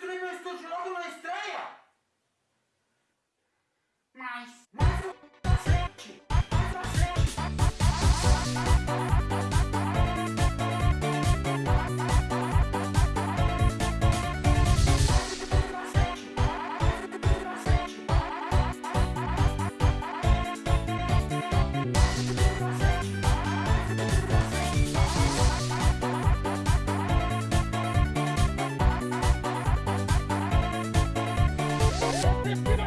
作ります。Let's